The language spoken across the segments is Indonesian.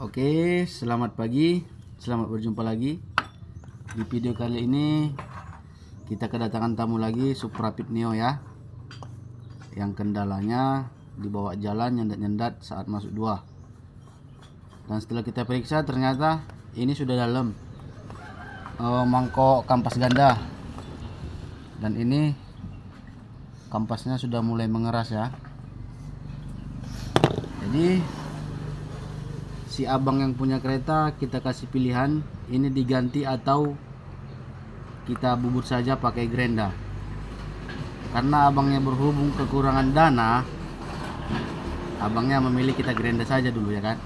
Oke, selamat pagi, selamat berjumpa lagi. Di video kali ini kita kedatangan tamu lagi Suprapit Neo ya. Yang kendalanya dibawa jalan nyendat-nyendat saat masuk dua. Dan setelah kita periksa ternyata ini sudah dalam eh, mangkok kampas ganda. Dan ini kampasnya sudah mulai mengeras ya. Jadi si abang yang punya kereta kita kasih pilihan ini diganti atau kita bubut saja pakai grenda. Karena abangnya berhubung kekurangan dana abangnya memilih kita grenda saja dulu ya kan?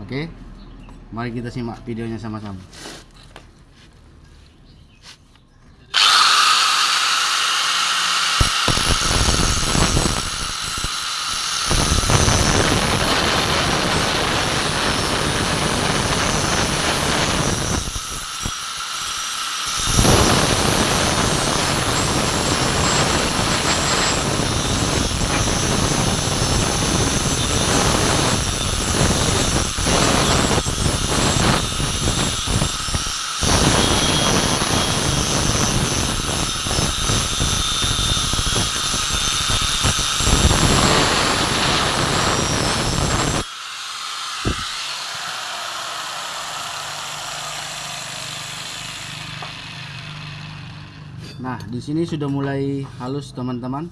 Oke? Mari kita simak videonya sama-sama Nah, di sini sudah mulai halus teman-teman.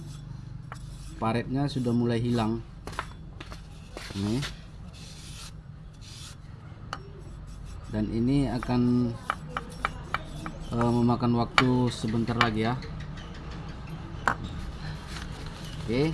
Paretnya sudah mulai hilang. Ini. Dan ini akan eh, memakan waktu sebentar lagi ya. Oke.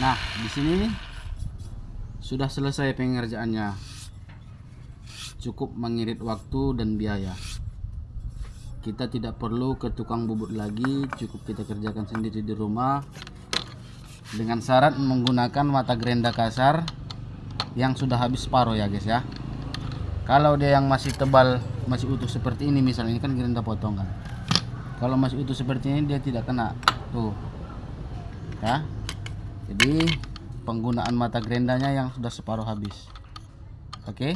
Nah, di sini sudah selesai pengerjaannya. Cukup mengirit waktu dan biaya. Kita tidak perlu ke tukang bubut lagi, cukup kita kerjakan sendiri di rumah dengan syarat menggunakan mata gerenda kasar yang sudah habis separuh ya guys ya. Kalau dia yang masih tebal, masih utuh seperti ini misalnya ini kan gerenda potong kan. Kalau masih utuh seperti ini dia tidak kena. Tuh. Ya, jadi penggunaan mata gerendanya yang sudah separuh habis. Oke?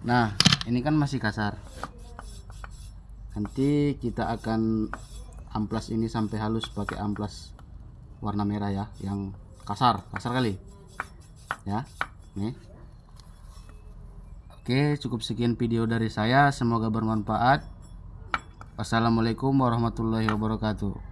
Nah ini kan masih kasar. Nanti kita akan amplas ini sampai halus pakai amplas warna merah ya yang kasar kasar kali. Ya nih oke cukup sekian video dari saya. Semoga bermanfaat. Wassalamualaikum warahmatullahi wabarakatuh